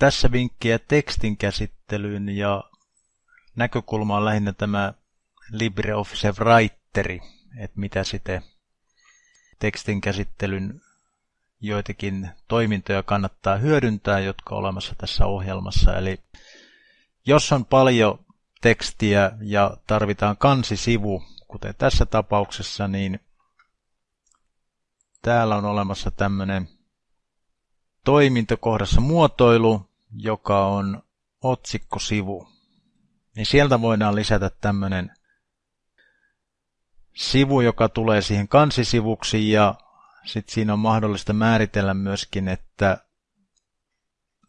tässä vinkkiä tekstin käsittelyyn ja näkökulma on lähinnä tämä LibreOffice Writeri, että mitä sitten tekstin käsittelyn joitakin toimintoja kannattaa hyödyntää, jotka on olemassa tässä ohjelmassa. Eli jos on paljon tekstiä ja tarvitaan kansisivu, kuten tässä tapauksessa, niin täällä on olemassa tämmöinen toimintokohdassa muotoilu, joka on otsikkosivu. Niin sieltä voidaan lisätä tämmöinen sivu, joka tulee siihen kansisivuksi ja sitten siinä on mahdollista määritellä myöskin, että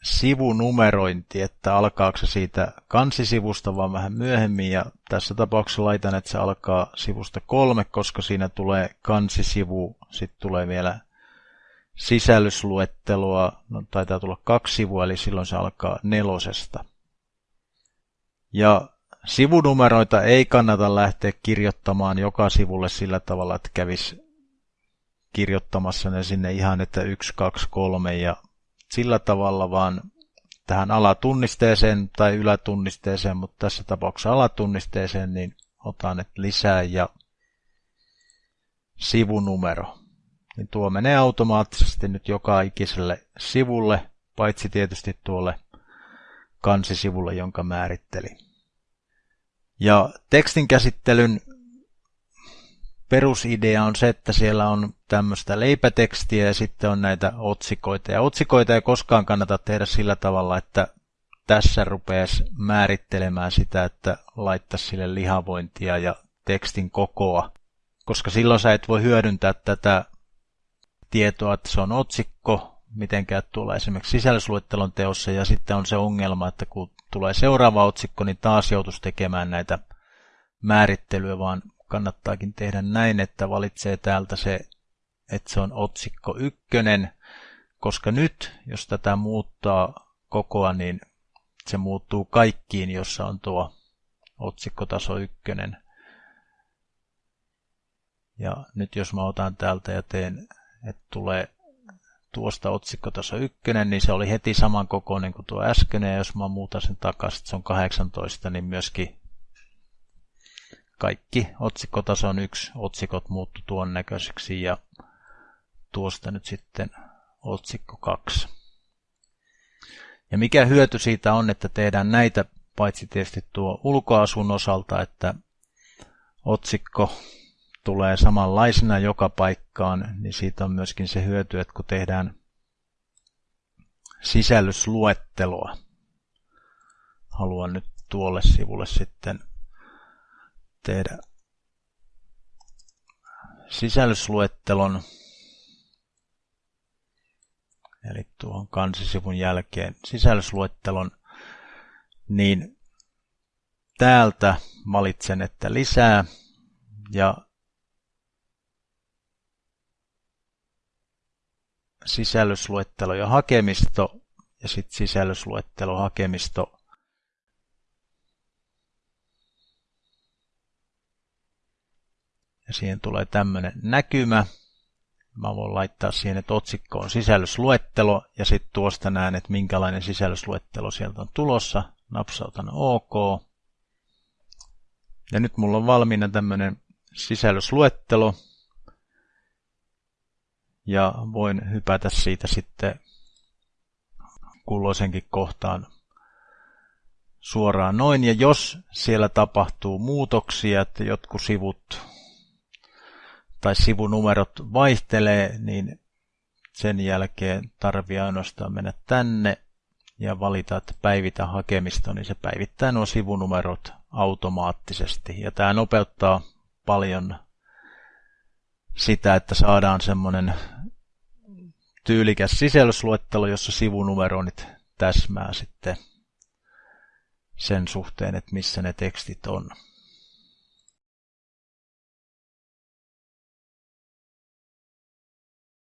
sivunumerointi, että alkaako se siitä kansisivusta vaan vähän myöhemmin ja tässä tapauksessa laitan, että se alkaa sivusta kolme, koska siinä tulee kansisivu, sitten tulee vielä sisällysluettelua, no taitaa tulla kaksi sivua, eli silloin se alkaa nelosesta. Ja sivunumeroita ei kannata lähteä kirjoittamaan joka sivulle sillä tavalla, että kävisi kirjoittamassa ne sinne ihan, että 1, 2, 3 ja sillä tavalla, vaan tähän alatunnisteeseen tai ylätunnisteeseen, mutta tässä tapauksessa alatunnisteeseen, niin otan että lisää ja sivunumero. Niin tuo menee automaattisesti nyt joka ikiselle sivulle, paitsi tietysti tuolle kansisivulle, jonka määrittelin. Ja tekstin käsittelyn perusidea on se, että siellä on tämmöistä leipätekstiä ja sitten on näitä otsikoita. Ja otsikoita ei koskaan kannata tehdä sillä tavalla, että tässä rupeaisi määrittelemään sitä, että laittaisi sille lihavointia ja tekstin kokoa, koska silloin sä et voi hyödyntää tätä tietoa, että se on otsikko, mitenkään tuolla esimerkiksi sisällysluettelon teossa, ja sitten on se ongelma, että kun tulee seuraava otsikko, niin taas joutuisi tekemään näitä määrittelyä, vaan kannattaakin tehdä näin, että valitsee täältä se, että se on otsikko ykkönen, koska nyt, jos tätä muuttaa kokoa, niin se muuttuu kaikkiin, jossa on tuo otsikkotaso ykkönen. Ja nyt jos mä otan täältä ja teen, että tulee tuosta otsikkotaso ykkönen, niin se oli heti saman kokoinen kuin tuo äskeinen, ja jos mä muutan sen takaisin, se on 18, niin myöskin kaikki otsikkotason yksi otsikot muuttu tuon näköiseksi ja tuosta nyt sitten otsikko 2. Ja mikä hyöty siitä on, että tehdään näitä paitsi tietysti tuo ulkoasun osalta, että otsikko tulee samanlaisena joka paikkaan, niin siitä on myöskin se hyöty, että kun tehdään sisällysluetteloa, haluan nyt tuolle sivulle sitten tehdä sisällysluettelon, eli tuohon kansisivun jälkeen sisällysluettelon, niin täältä valitsen, että lisää. Ja sisällysluettelo ja hakemisto ja sitten sisällysluettelo hakemisto ja siihen tulee tämmöinen näkymä. Mä voin laittaa siihen, että otsikko on sisällysluettelo ja sitten tuosta näen, että minkälainen sisällysluettelo sieltä on tulossa. Napsautan OK. Ja nyt mulla on valmiina tämmöinen sisällysluettelo. Ja voin hypätä siitä sitten kulloisenkin kohtaan suoraan noin. Ja jos siellä tapahtuu muutoksia, että jotkut sivut tai sivunumerot vaihtelee, niin sen jälkeen tarvii ainoastaan mennä tänne ja valita, että päivitä hakemista, niin se päivittää nuo sivunumerot automaattisesti. Ja tämä nopeuttaa paljon sitä, että saadaan semmoinen tyylikäs sisällysluettelo, jossa sivunumeroinnit täsmää sitten sen suhteen, että missä ne tekstit on.